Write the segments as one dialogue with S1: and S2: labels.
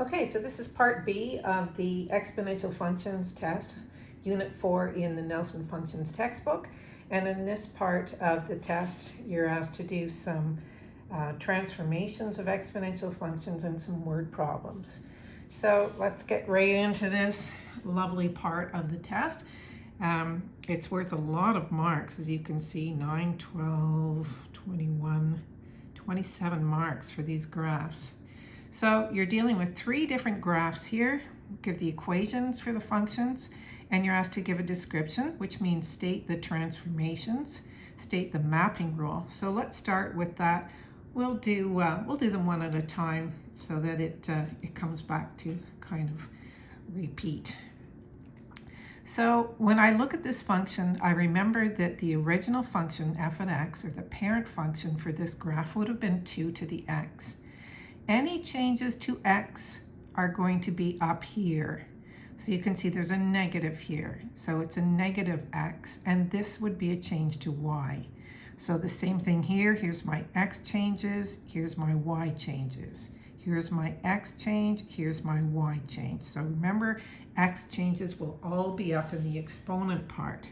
S1: Okay, so this is part B of the exponential functions test, unit four in the Nelson Functions textbook. And in this part of the test, you're asked to do some uh, transformations of exponential functions and some word problems. So let's get right into this lovely part of the test. Um, it's worth a lot of marks, as you can see, 9, 12, 21, 27 marks for these graphs. So you're dealing with three different graphs here. Give the equations for the functions, and you're asked to give a description, which means state the transformations, state the mapping rule. So let's start with that. We'll do uh, we'll do them one at a time so that it uh, it comes back to kind of repeat. So when I look at this function, I remember that the original function f of x, or the parent function for this graph, would have been 2 to the x any changes to x are going to be up here. So you can see there's a negative here. So it's a negative x, and this would be a change to y. So the same thing here, here's my x changes, here's my y changes. Here's my x change, here's my y change. So remember, x changes will all be up in the exponent part.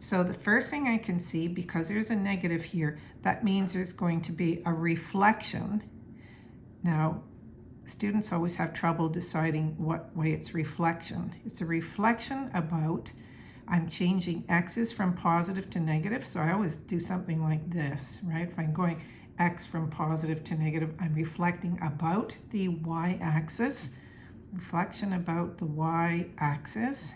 S1: So the first thing I can see, because there's a negative here, that means there's going to be a reflection now, students always have trouble deciding what way it's reflection. It's a reflection about I'm changing x's from positive to negative, so I always do something like this, right? If I'm going x from positive to negative, I'm reflecting about the y-axis, reflection about the y-axis,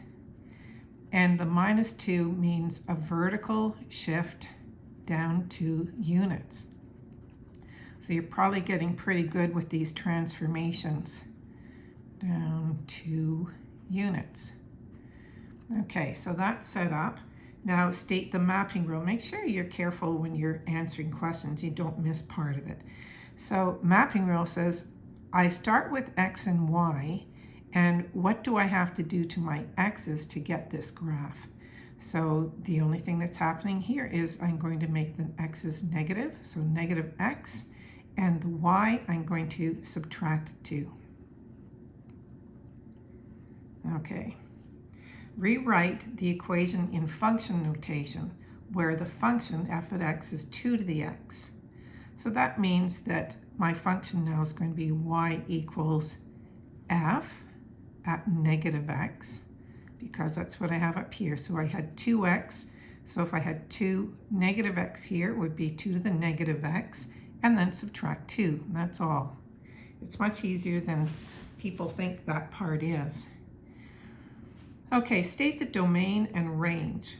S1: and the minus 2 means a vertical shift down two units. So you're probably getting pretty good with these transformations down two units. Okay, so that's set up. Now state the mapping rule. Make sure you're careful when you're answering questions. You don't miss part of it. So mapping rule says, I start with x and y, and what do I have to do to my x's to get this graph? So the only thing that's happening here is I'm going to make the x's negative, so negative x, and the y I'm going to subtract 2. Okay. Rewrite the equation in function notation where the function f of x is 2 to the x. So that means that my function now is going to be y equals f at negative x because that's what I have up here. So I had 2x. So if I had 2 negative x here, it would be 2 to the negative x and then subtract 2. That's all. It's much easier than people think that part is. Okay, state the domain and range.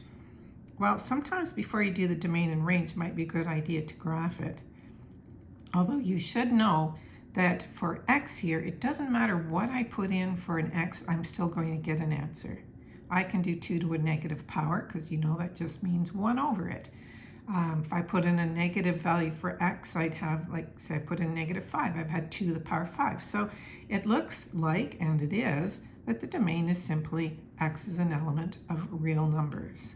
S1: Well, sometimes before you do the domain and range might be a good idea to graph it. Although you should know that for x here, it doesn't matter what I put in for an x, I'm still going to get an answer. I can do 2 to a negative power because you know that just means 1 over it. Um, if I put in a negative value for x, I'd have, like, say I put in negative 5, I've had 2 to the power 5. So it looks like, and it is, that the domain is simply x is an element of real numbers.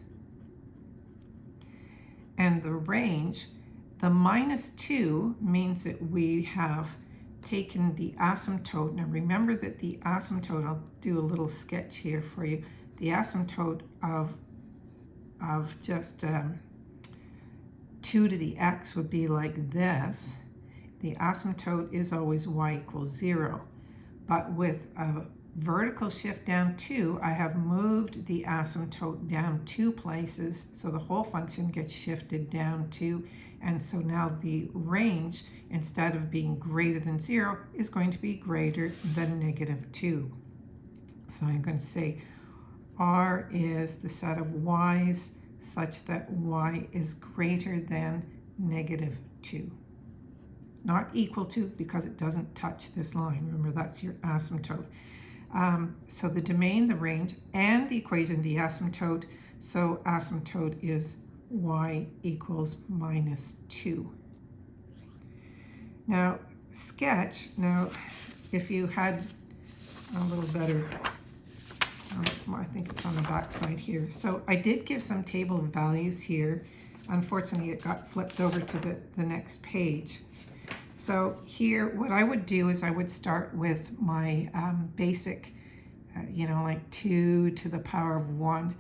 S1: And the range, the minus 2 means that we have taken the asymptote. Now remember that the asymptote, I'll do a little sketch here for you, the asymptote of, of just um, 2 to the x would be like this. The asymptote is always y equals 0. But with a vertical shift down 2, I have moved the asymptote down two places, so the whole function gets shifted down 2. And so now the range, instead of being greater than 0, is going to be greater than negative 2. So I'm going to say R is the set of y's such that y is greater than negative 2. Not equal to because it doesn't touch this line. Remember, that's your asymptote. Um, so the domain, the range, and the equation, the asymptote. So asymptote is y equals minus 2. Now, sketch. Now, if you had a little better um, I think it's on the back side here. So I did give some table of values here. Unfortunately, it got flipped over to the, the next page. So here, what I would do is I would start with my um, basic, uh, you know, like 2 to the power of 1.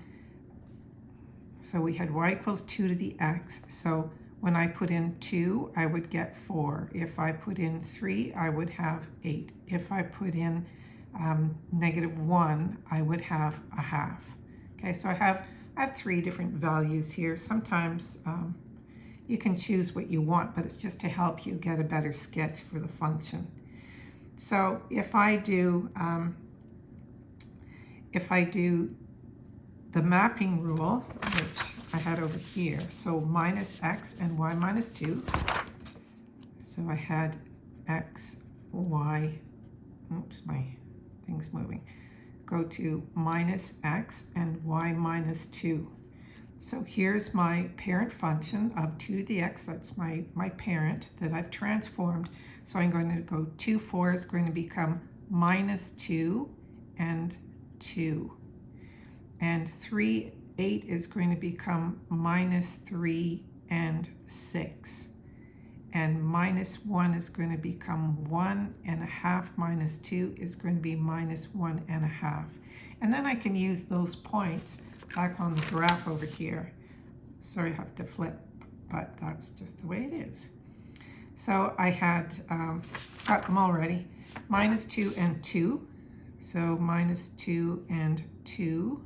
S1: So we had y equals 2 to the x. So when I put in 2, I would get 4. If I put in 3, I would have 8. If I put in um, negative 1, I would have a half. Okay, so I have, I have three different values here. Sometimes um, you can choose what you want, but it's just to help you get a better sketch for the function. So if I do, um, if I do the mapping rule, which I had over here, so minus x and y minus 2. So I had x, y, oops, my thing's moving. Go to minus x and y minus 2. So here's my parent function of 2 to the x, that's my, my parent that I've transformed. So I'm going to go 2, 4 is going to become minus 2 and 2. And 3, 8 is going to become minus 3 and 6. And minus 1 is going to become 1 and a half minus 2 is going to be minus 1 and a half. And then I can use those points back on the graph over here. Sorry, I have to flip, but that's just the way it is. So I had um, got them already. Minus 2 and 2. So minus 2 and 2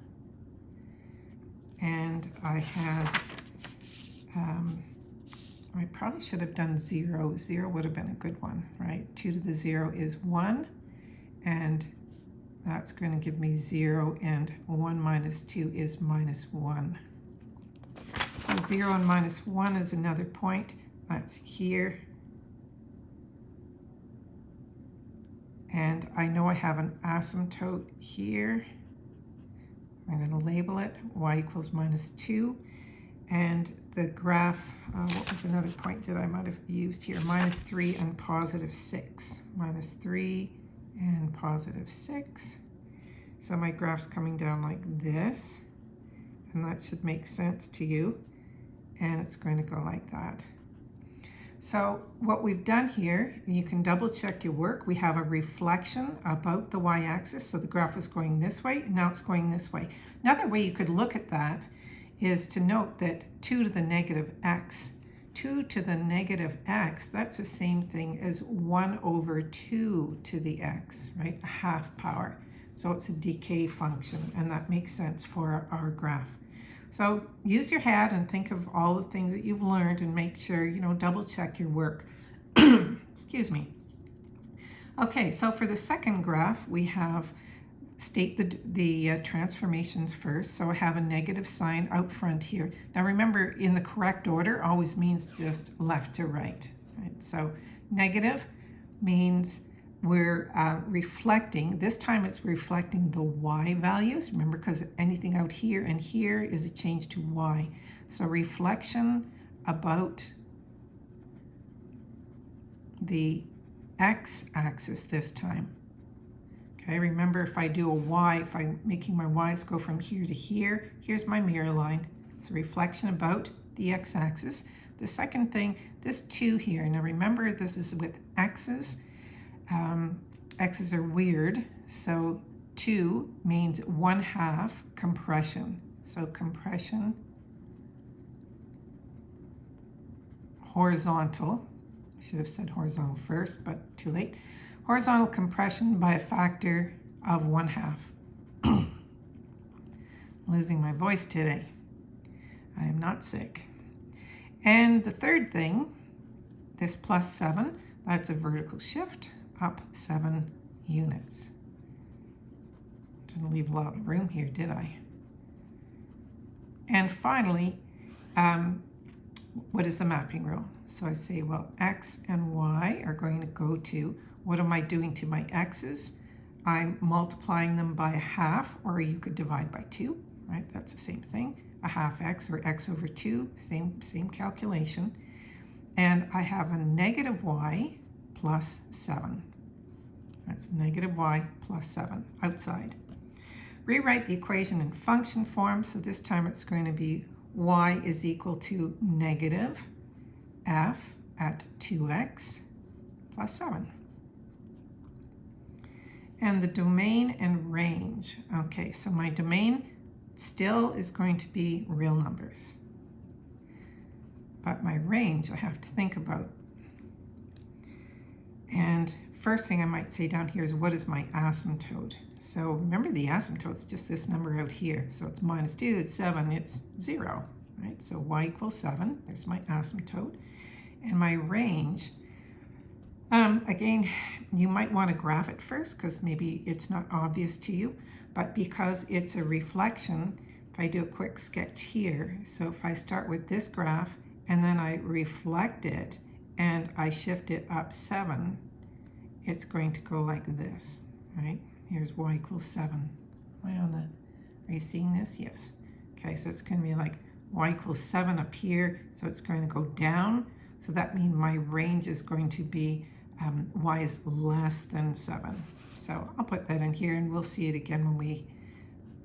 S1: and I had, um, I probably should have done zero. Zero would have been a good one, right? Two to the zero is one, and that's going to give me zero, and one minus two is minus one. So zero and minus one is another point. That's here. And I know I have an asymptote here. I'm going to label it y equals minus 2. And the graph, uh, what was another point that I might have used here? Minus 3 and positive 6. Minus 3 and positive 6. So my graph's coming down like this. And that should make sense to you. And it's going to go like that. So what we've done here, you can double check your work. We have a reflection about the y-axis. So the graph is going this way, now it's going this way. Another way you could look at that is to note that 2 to the negative x, 2 to the negative x, that's the same thing as 1 over 2 to the x, right? A half power. So it's a decay function, and that makes sense for our graph. So use your head and think of all the things that you've learned and make sure, you know, double check your work. Excuse me. Okay, so for the second graph, we have state the, the uh, transformations first. So I have a negative sign out front here. Now remember, in the correct order always means just left to right. right? So negative means we're uh, reflecting, this time it's reflecting the y values, remember because anything out here and here is a change to y. So reflection about the x-axis this time. Okay, remember if I do a y, if I'm making my y's go from here to here, here's my mirror line. It's a reflection about the x-axis. The second thing, this 2 here, now remember this is with x's, um, x's are weird. So 2 means 1 half compression. So compression horizontal. Should have said horizontal first, but too late. Horizontal compression by a factor of 1 half. losing my voice today. I am not sick. And the third thing, this plus 7, that's a vertical shift up seven units. Didn't leave a lot of room here, did I? And finally, um, what is the mapping rule? So I say, well, x and y are going to go to, what am I doing to my x's? I'm multiplying them by a half, or you could divide by 2, right? That's the same thing. A half x, or x over 2, same, same calculation. And I have a negative y plus 7. That's negative y plus 7 outside. Rewrite the equation in function form. So this time it's going to be y is equal to negative f at 2x plus 7. And the domain and range. Okay, so my domain still is going to be real numbers. But my range I have to think about. And first thing I might say down here is what is my asymptote? So remember the asymptote's just this number out here. So it's minus 2, it's 7, it's 0. Right? So y equals 7. There's my asymptote. And my range, um, again, you might want to graph it first because maybe it's not obvious to you. But because it's a reflection, if I do a quick sketch here, so if I start with this graph and then I reflect it and I shift it up 7, it's going to go like this, right? Here's y equals 7. Am I on the, are you seeing this? Yes. Okay, so it's going to be like y equals 7 up here, so it's going to go down. So that means my range is going to be um, y is less than 7. So I'll put that in here and we'll see it again when we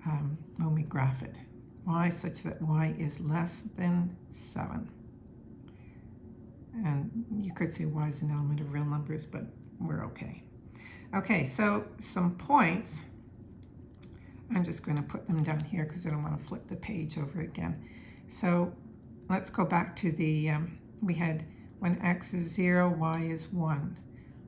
S1: um, when we graph it. y such that y is less than 7. And you could say y is an element of real numbers, but we're okay. Okay, so some points. I'm just going to put them down here because I don't want to flip the page over again. So let's go back to the, um, we had when x is 0, y is 1.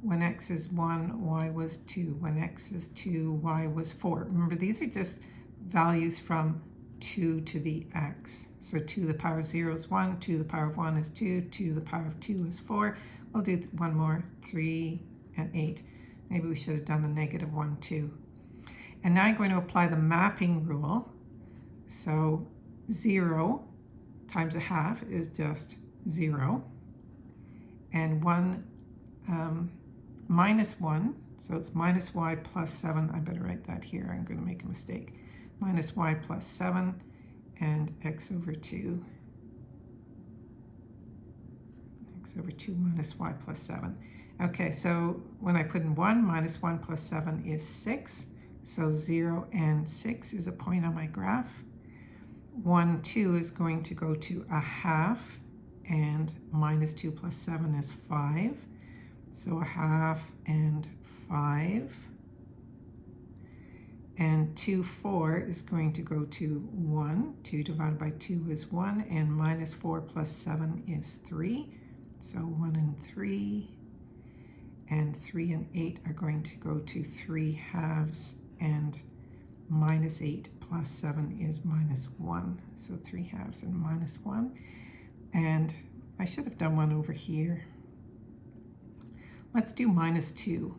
S1: When x is 1, y was 2. When x is 2, y was 4. Remember, these are just values from 2 to the x. So 2 to the power of 0 is 1, 2 to the power of 1 is 2, 2 to the power of 2 is 4. We'll do one more, 3 and 8. Maybe we should have done a negative 1 2. And now I'm going to apply the mapping rule. So 0 times a half is just 0. And 1 um, minus 1, so it's minus y plus 7. I better write that here. I'm going to make a mistake minus y plus 7 and x over 2. x over 2 minus y plus 7. Okay, so when I put in 1, minus 1 plus 7 is 6. So 0 and 6 is a point on my graph. 1, 2 is going to go to a half, and minus 2 plus 7 is 5. So a half and 5 and 2, 4 is going to go to 1. 2 divided by 2 is 1, and minus 4 plus 7 is 3. So 1 and 3, and 3 and 8 are going to go to 3 halves, and minus 8 plus 7 is minus 1. So 3 halves and minus 1. And I should have done one over here. Let's do minus 2.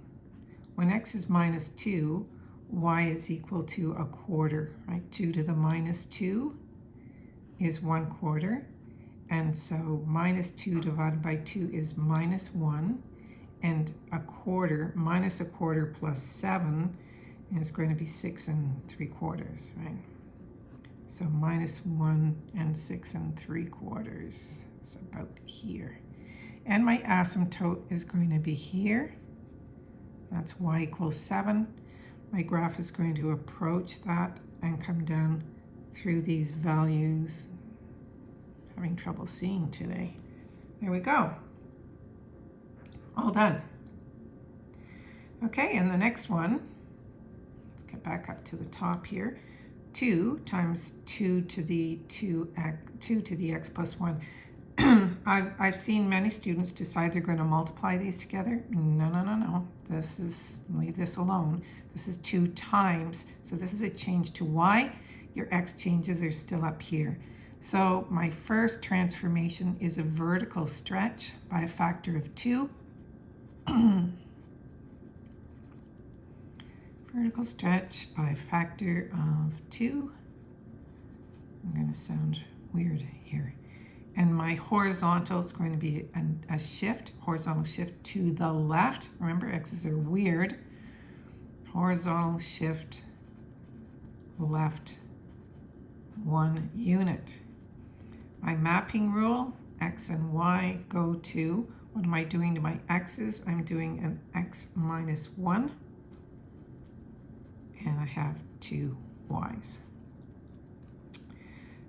S1: When x is minus 2, y is equal to a quarter, right? 2 to the minus 2 is 1 quarter. And so minus 2 divided by 2 is minus 1. And a quarter, minus a quarter plus 7 is going to be 6 and 3 quarters, right? So minus 1 and 6 and 3 quarters. It's about here. And my asymptote is going to be here. That's y equals 7 my graph is going to approach that and come down through these values. Having trouble seeing today. There we go. All done. Okay, and the next one, let's get back up to the top here. 2 times 2 to the 2x, 2 to the x plus 1. I've, I've seen many students decide they're going to multiply these together. No, no, no, no. This is, leave this alone. This is 2 times. So this is a change to y. Your x changes are still up here. So my first transformation is a vertical stretch by a factor of 2. vertical stretch by factor of 2. I'm going to sound weird here and my horizontal is going to be a, a, shift, horizontal shift to the left. Remember, x's are weird. Horizontal shift left one unit. My mapping rule, x and y go to, what am I doing to my x's? I'm doing an x minus 1, and I have two y's.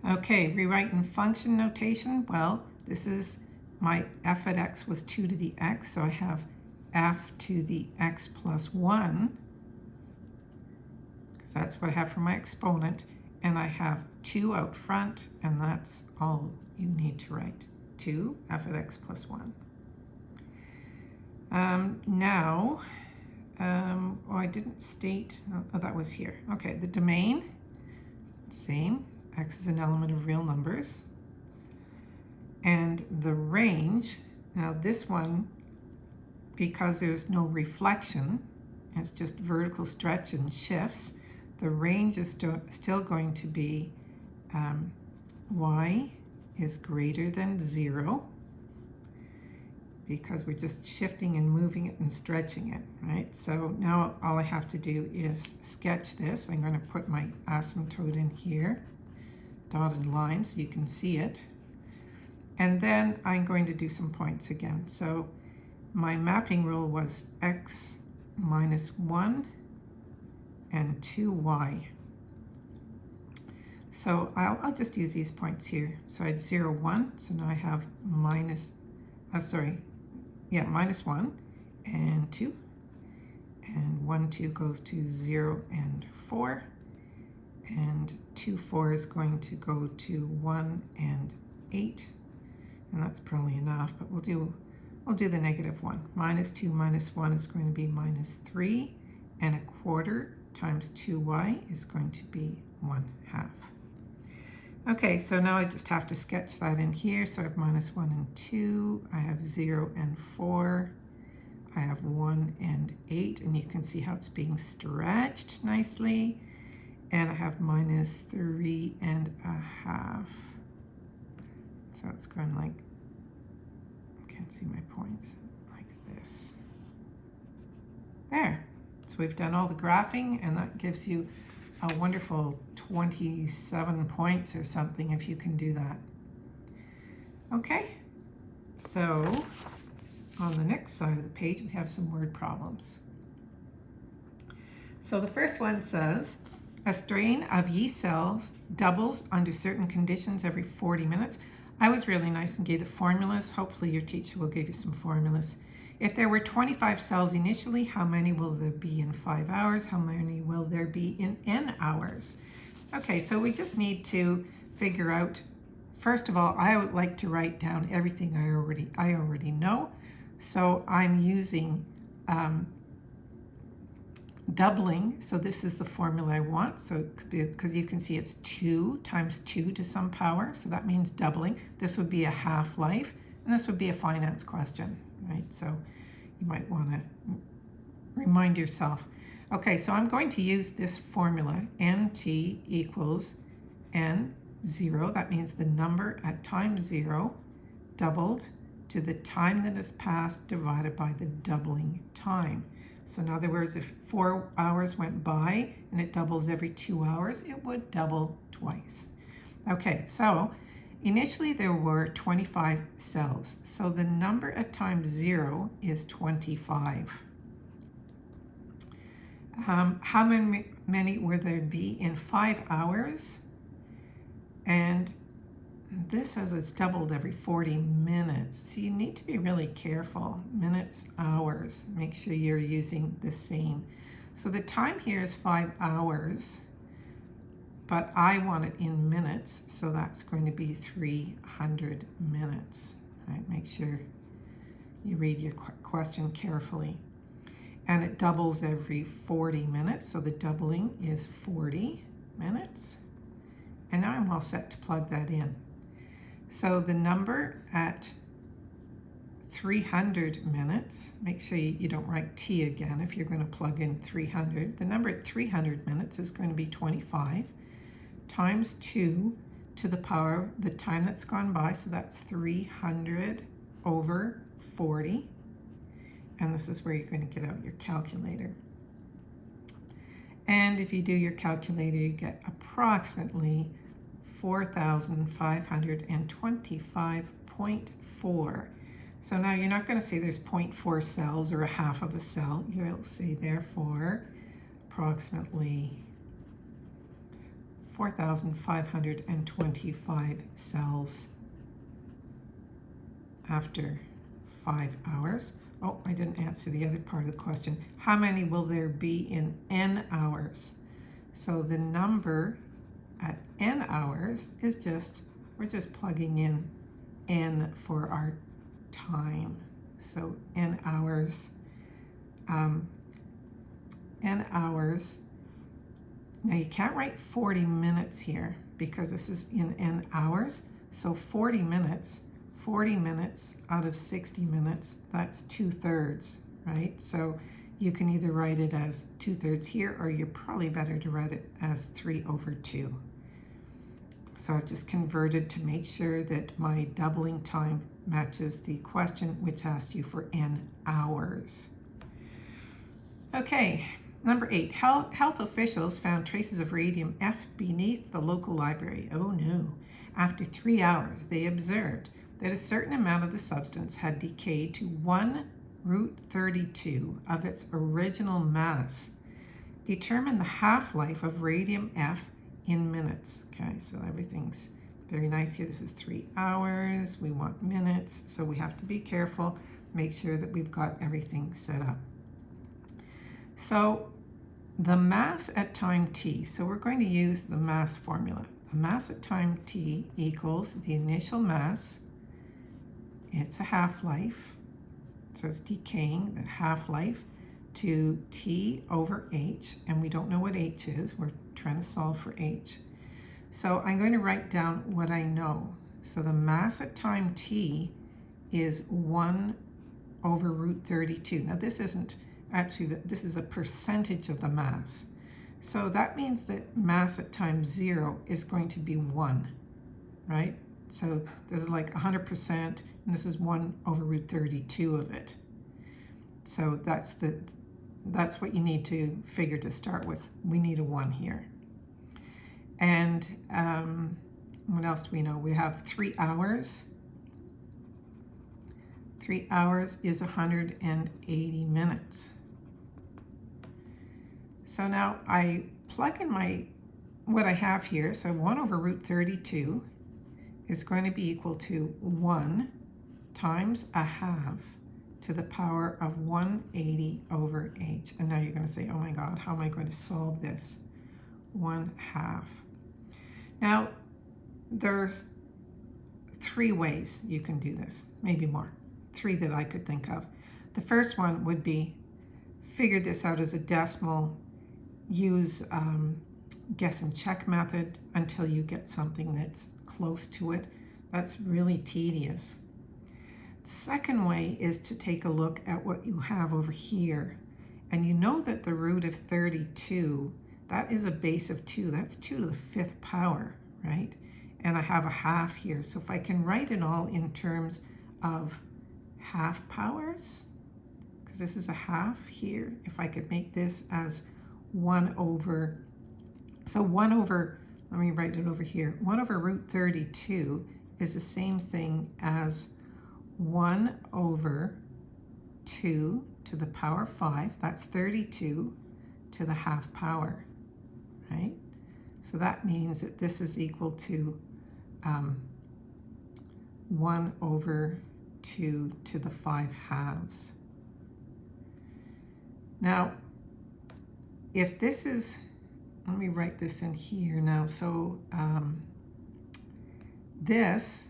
S1: Okay, rewriting function notation. Well, this is my f at x was 2 to the x, so I have f to the x plus 1, because that's what I have for my exponent, and I have 2 out front, and that's all you need to write. 2 f at x plus 1. Um, now, um, oh, I didn't state, oh, that was here. Okay, the domain, same, x is an element of real numbers. And the range, now this one, because there's no reflection, it's just vertical stretch and shifts, the range is st still going to be um, y is greater than 0 because we're just shifting and moving it and stretching it, right? So now all I have to do is sketch this. I'm going to put my asymptote in here, dotted line so you can see it. And then I'm going to do some points again. So my mapping rule was x minus 1 and 2y. So I'll, I'll just use these points here. So I had 0, 1, so now I have minus, uh, sorry, yeah, minus 1 and 2. And 1, 2 goes to 0 and 4. And 2, 4 is going to go to 1 and 8. And that's probably enough, but we'll do, we'll do the negative 1. Minus 2 minus 1 is going to be minus 3. And a quarter times 2y is going to be 1 half. Okay, so now I just have to sketch that in here. So I have minus 1 and 2. I have 0 and 4. I have 1 and 8. And you can see how it's being stretched nicely. And I have minus 3 and a half. So it's going like, I can't see my points, like this. There. So we've done all the graphing, and that gives you a wonderful 27 points or something if you can do that. Okay, so on the next side of the page we have some word problems. So the first one says, a strain of yeast cells doubles under certain conditions every 40 minutes. I was really nice and gave the formulas. Hopefully your teacher will give you some formulas. If there were 25 cells initially, how many will there be in five hours? How many will there be in n hours? Okay, so we just need to figure out, first of all, I would like to write down everything I already, I already know. So I'm using um, doubling. So this is the formula I want. So because you can see it's 2 times 2 to some power. So that means doubling. This would be a half-life. And this would be a finance question right? So you might want to remind yourself. Okay, so I'm going to use this formula, nt equals n zero. That means the number at time zero doubled to the time that has passed divided by the doubling time. So in other words, if four hours went by and it doubles every two hours, it would double twice. Okay, so Initially, there were 25 cells, so the number at time zero is 25. Um, how many, many will there be in five hours? And this says it's doubled every 40 minutes. So you need to be really careful. Minutes, hours, make sure you're using the same. So the time here is five hours but I want it in minutes, so that's going to be 300 minutes. Right? Make sure you read your question carefully. And it doubles every 40 minutes, so the doubling is 40 minutes. And now I'm all set to plug that in. So the number at 300 minutes, make sure you, you don't write t again if you're going to plug in 300. The number at 300 minutes is going to be 25 times 2 to the power the time that's gone by, so that's 300 over 40. And this is where you're going to get out your calculator. And if you do your calculator, you get approximately 4,525.4. So now you're not going to say there's 0.4 cells or a half of a cell. You'll see therefore approximately 4,525 cells after five hours. oh, I didn't answer the other part of the question. How many will there be in n hours? So the number at n hours is just, we're just plugging in n for our time. So n hours, um, n hours. Now you can't write 40 minutes here because this is in n hours. So 40 minutes, 40 minutes out of 60 minutes, that's two thirds, right? So you can either write it as two thirds here or you're probably better to write it as three over two. So I've just converted to make sure that my doubling time matches the question which asked you for n hours. Okay, number eight, health, health officials found traces of radium F beneath the local library. Oh no. After three hours, they observed that a certain amount of the substance had decayed to 1 root 32 of its original mass. Determine the half-life of radium F in minutes. Okay, so everything's very nice here. This is three hours. We want minutes, so we have to be careful. Make sure that we've got everything set up. So the mass at time t, so we're going to use the mass formula. The mass at time t equals the initial mass, it's a half-life, so it's decaying, the half-life, to t over h, and we don't know what h is. We're trying to solve for h. So I'm going to write down what I know. So the mass at time t is 1 over root 32. Now this isn't actually, this is a percentage of the mass. So that means that mass at time 0 is going to be 1, right? So this is like 100%, and this is 1 over root 32 of it. So that's the that's what you need to figure to start with. We need a 1 here. And um, what else do we know? We have 3 hours. 3 hours is 180 minutes. So now I plug in my what I have here. So 1 over root 32 is going to be equal to 1 times a half to the power of 180 over h. And now you're going to say, oh my God, how am I going to solve this? 1 half. Now, there's three ways you can do this, maybe more, three that I could think of. The first one would be figure this out as a decimal, use um, guess and check method until you get something that's close to it. That's really tedious. Second way is to take a look at what you have over here. And you know that the root of 32, that is a base of 2. That's 2 to the fifth power, right? And I have a half here. So if I can write it all in terms of half powers, because this is a half here, if I could make this as 1 over, so 1 over, let me write it over here, 1 over root 32 is the same thing as 1 over 2 to the power 5, that's 32 to the half power, right? So that means that this is equal to um, 1 over 2 to the 5 halves. Now, if this is, let me write this in here now. So um, this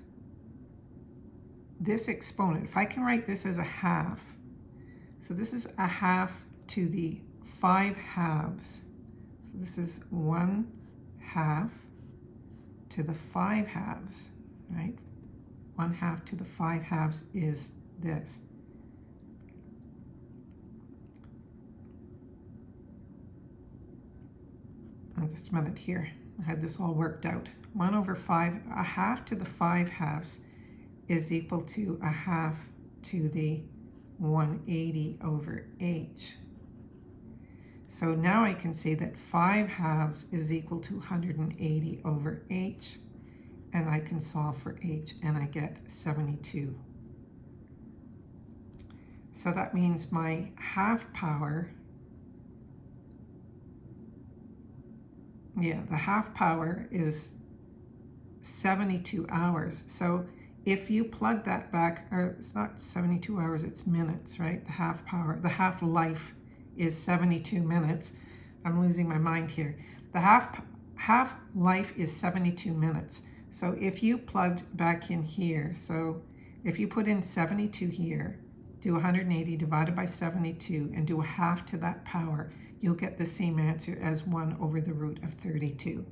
S1: this exponent, if I can write this as a half, so this is a half to the 5 halves. So this is 1 half to the 5 halves, right? 1 half to the 5 halves is this. Now just a minute here. I had this all worked out. 1 over 5, a half to the 5 halves is equal to a half to the 180 over h. So now I can say that 5 halves is equal to 180 over h, and I can solve for h, and I get 72. So that means my half power, yeah, the half power is 72 hours. So if you plug that back, or it's not 72 hours, it's minutes, right? The half power, the half life is 72 minutes. I'm losing my mind here. The half half life is 72 minutes. So if you plugged back in here, so if you put in 72 here, do 180 divided by 72 and do a half to that power, you'll get the same answer as 1 over the root of 32.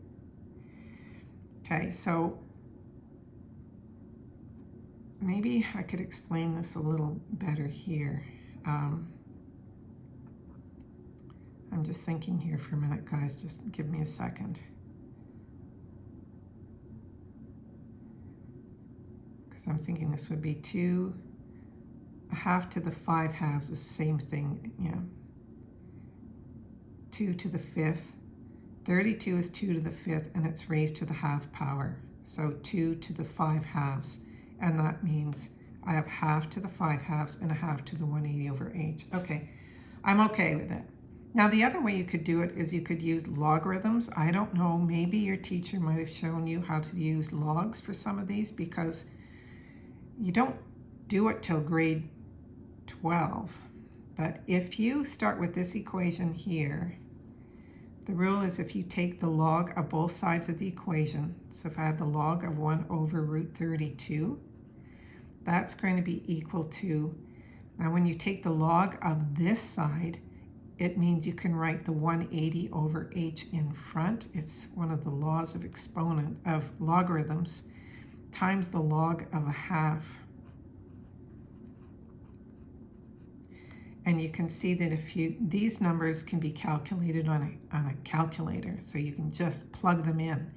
S1: Okay, so maybe I could explain this a little better here. Um, I'm just thinking here for a minute, guys. Just give me a second. Because I'm thinking this would be 2, a half to the 5 halves the same thing, yeah. 2 to the 5th. 32 is 2 to the 5th, and it's raised to the half power. So 2 to the 5 halves and that means I have half to the 5 halves and a half to the 180 over 8. Okay, I'm okay with it. Now the other way you could do it is you could use logarithms. I don't know, maybe your teacher might have shown you how to use logs for some of these because you don't do it till grade 12. But if you start with this equation here, the rule is if you take the log of both sides of the equation, so if I have the log of 1 over root 32, that's going to be equal to, now when you take the log of this side, it means you can write the 180 over h in front. It's one of the laws of exponent of logarithms times the log of a half. And you can see that if you, these numbers can be calculated on a, on a calculator, so you can just plug them in.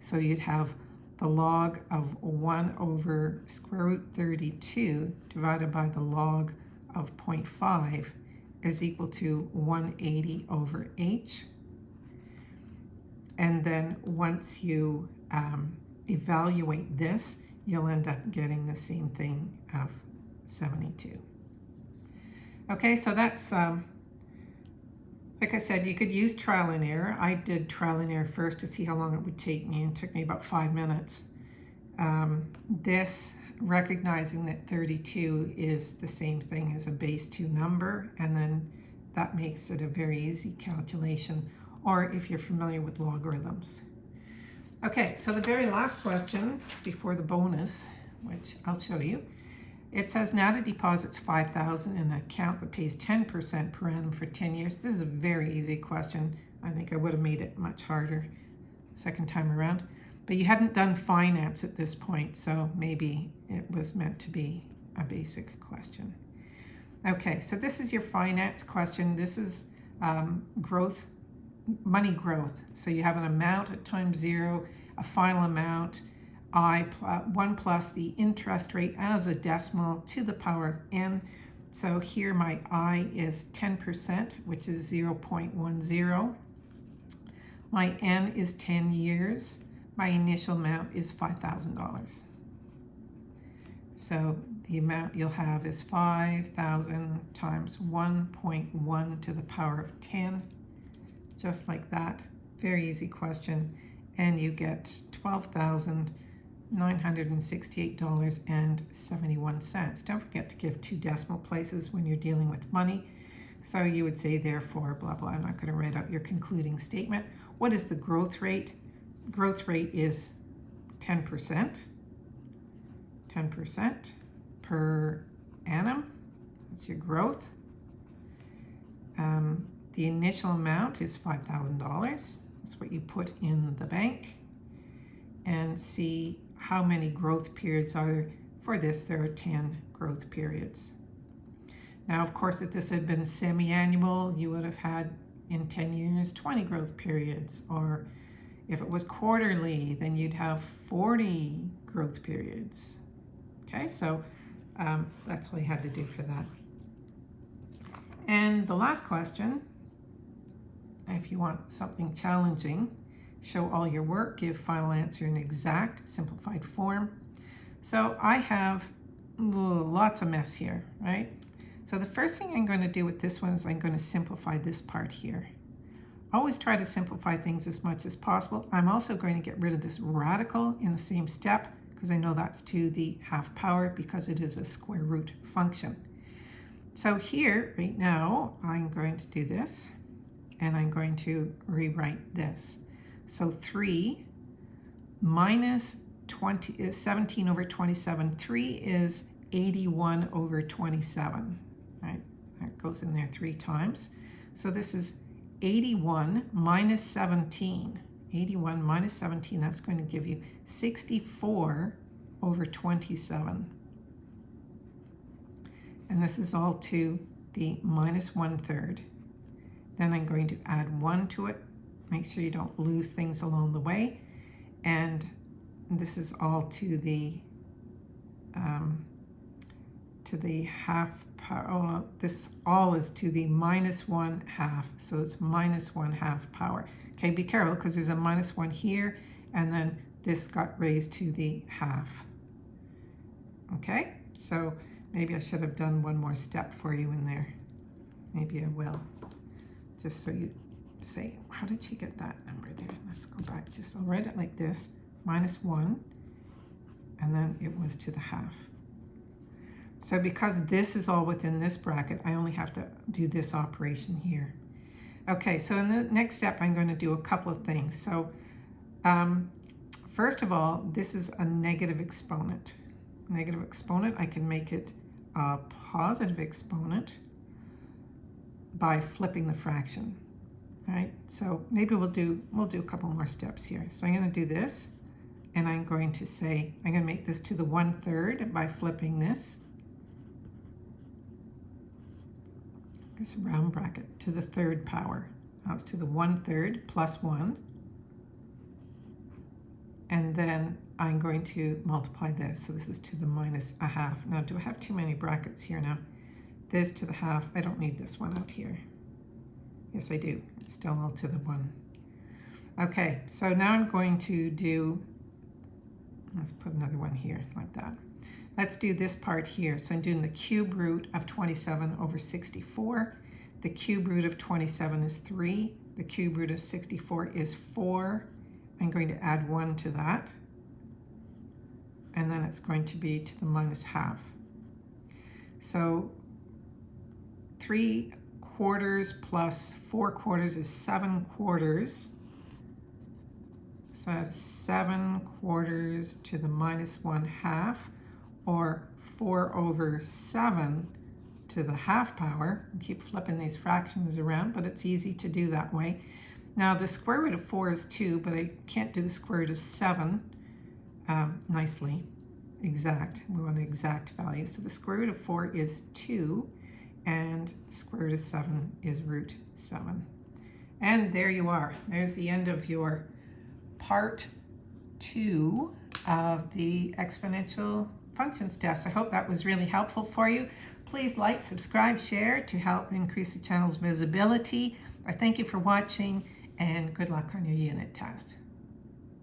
S1: So you'd have the log of 1 over square root 32 divided by the log of 0.5 is equal to 180 over h. And then once you um, evaluate this, you'll end up getting the same thing of 72. Okay, so that's um, like I said, you could use trial and error. I did trial and error first to see how long it would take me, and it took me about five minutes. Um, this, recognizing that 32 is the same thing as a base 2 number, and then that makes it a very easy calculation, or if you're familiar with logarithms. Okay, so the very last question before the bonus, which I'll show you, it says NADA deposits 5000 in an account that pays 10% per annum for 10 years. This is a very easy question. I think I would have made it much harder second time around. But you hadn't done finance at this point, so maybe it was meant to be a basic question. Okay, so this is your finance question. This is um, growth, money growth. So you have an amount at time zero, a final amount, i plus 1 plus the interest rate as a decimal to the power of n. So here my i is 10%, which is 0.10. My n is 10 years. My initial amount is $5,000. So the amount you'll have is 5,000 times 1.1 to the power of 10, just like that. Very easy question. And you get 12,000 $968.71. Don't forget to give two decimal places when you're dealing with money. So you would say therefore, blah, blah. I'm not going to write out your concluding statement. What is the growth rate? Growth rate is 10%. 10% per annum. That's your growth. Um, the initial amount is $5,000. That's what you put in the bank. And see how many growth periods are there? For this, there are 10 growth periods. Now, of course, if this had been semi-annual, you would have had in 10 years 20 growth periods. Or if it was quarterly, then you'd have 40 growth periods. Okay, so um, that's all you had to do for that. And the last question, if you want something challenging, show all your work, give final answer in exact, simplified form. So I have lots of mess here, right? So the first thing I'm going to do with this one is I'm going to simplify this part here. Always try to simplify things as much as possible. I'm also going to get rid of this radical in the same step because I know that's to the half power because it is a square root function. So here, right now, I'm going to do this, and I'm going to rewrite this. So 3 minus 20 uh, 17 over 27. 3 is 81 over 27, right? That goes in there three times. So this is 81 minus 17. 81 minus 17, that's going to give you 64 over 27. And this is all to the minus one third. Then I'm going to add one to it. Make sure you don't lose things along the way. And this is all to the um, to the half power. Oh, this all is to the minus one half. So it's minus one half power. Okay, be careful because there's a minus one here, and then this got raised to the half. Okay, so maybe I should have done one more step for you in there. Maybe I will, just so you say, how did she get that number there? Let's go back, just I'll write it like this, minus one, and then it was to the half. So because this is all within this bracket, I only have to do this operation here. Okay, so in the next step, I'm going to do a couple of things. So um, first of all, this is a negative exponent. Negative exponent, I can make it a positive exponent by flipping the fraction, right? So maybe we'll do, we'll do a couple more steps here. So I'm going to do this, and I'm going to say, I'm going to make this to the one third by flipping this. this round bracket to the third power. Now it's to the one third plus one. And then I'm going to multiply this. So this is to the minus a half. Now, do I have too many brackets here now? This to the half. I don't need this one out here. Yes, I do. It's still all to the one. Okay, so now I'm going to do, let's put another one here like that. Let's do this part here. So I'm doing the cube root of 27 over 64. The cube root of 27 is 3. The cube root of 64 is 4. I'm going to add 1 to that. And then it's going to be to the minus half. So 3 quarters plus 4 quarters is 7 quarters. So I have 7 quarters to the minus 1 half or 4 over 7 to the half power. I keep flipping these fractions around, but it's easy to do that way. Now the square root of 4 is 2, but I can't do the square root of 7 um, nicely, exact. We want an exact value. So the square root of 4 is 2, and square root of 7 is root 7. And there you are. There's the end of your part 2 of the exponential functions test. I hope that was really helpful for you. Please like, subscribe, share to help increase the channel's visibility. I thank you for watching and good luck on your unit test.